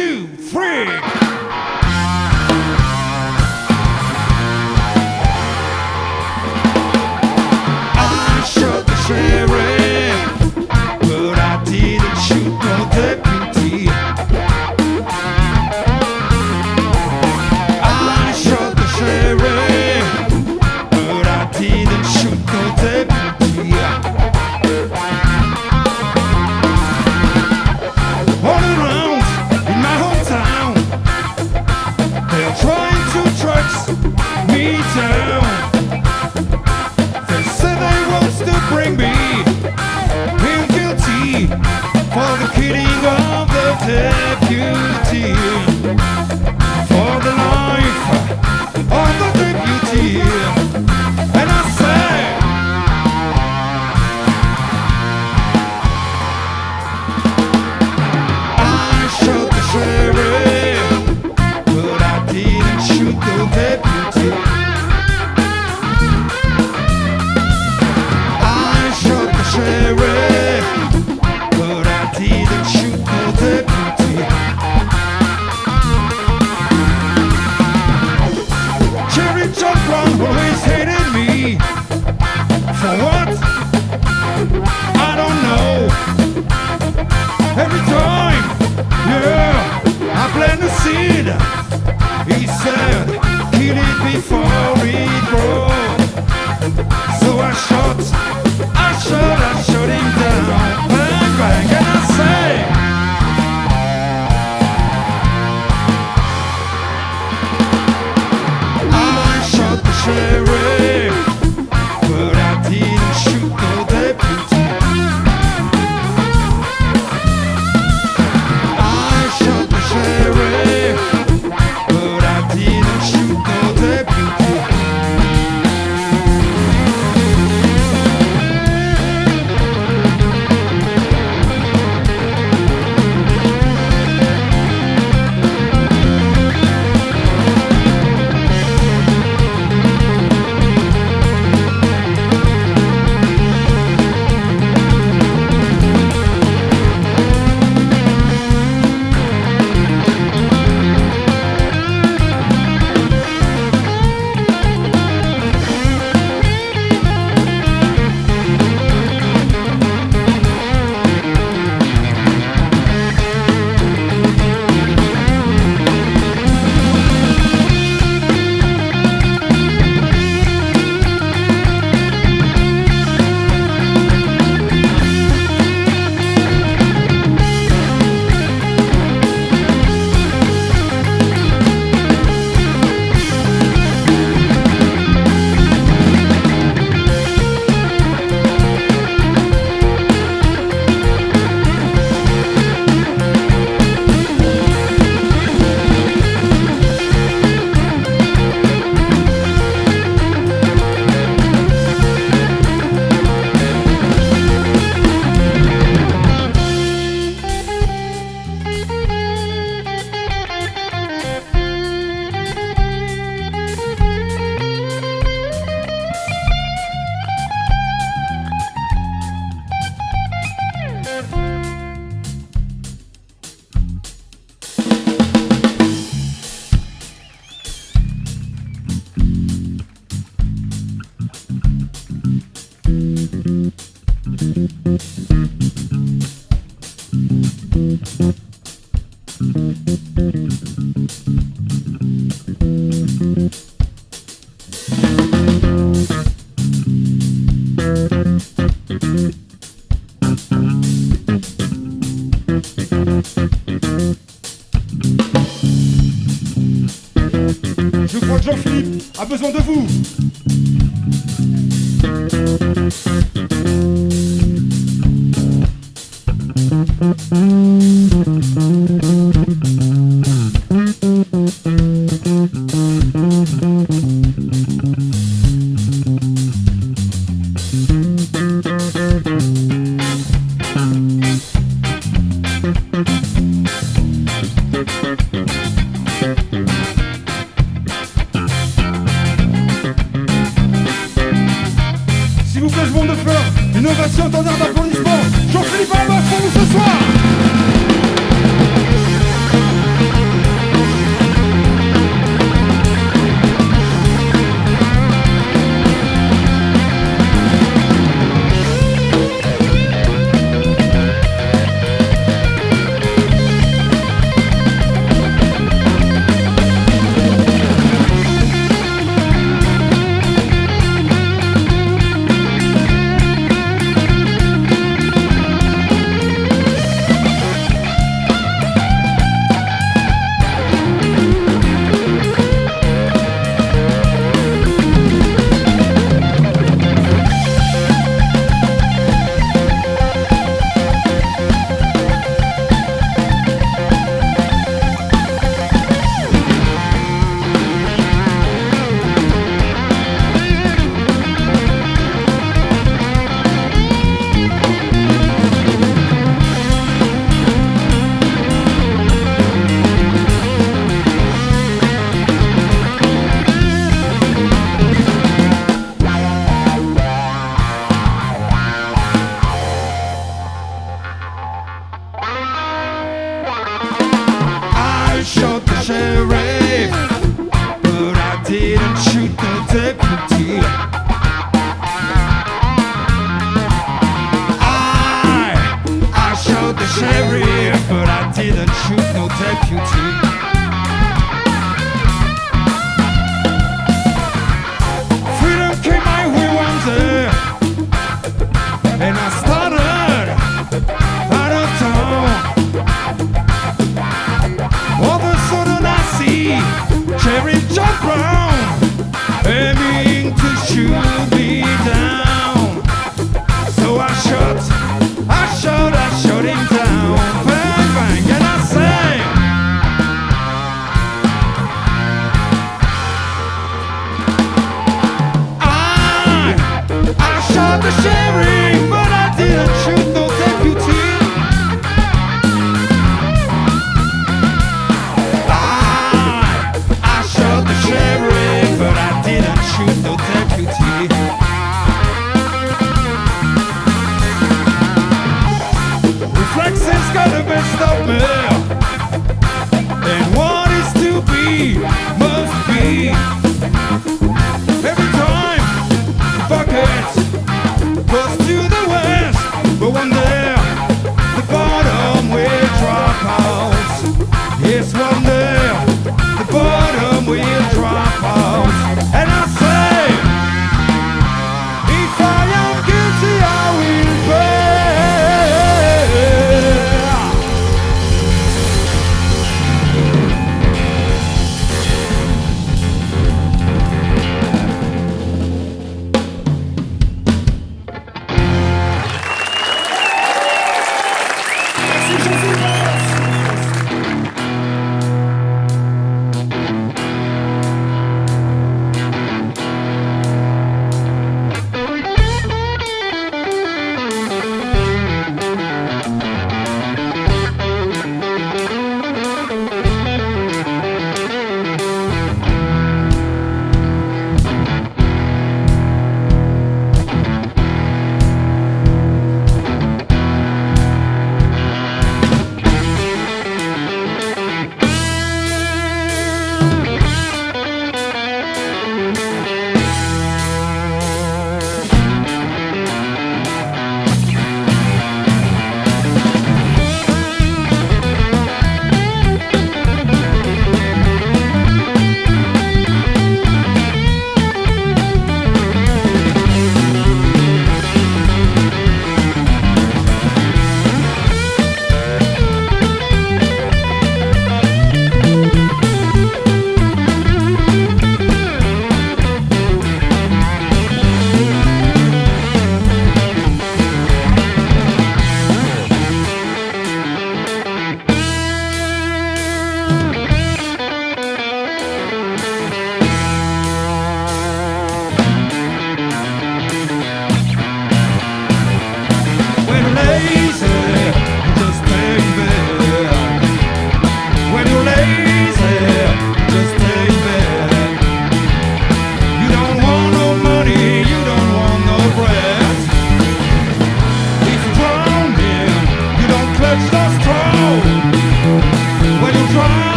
Two, three. Je Mm-hmm. The sheriff,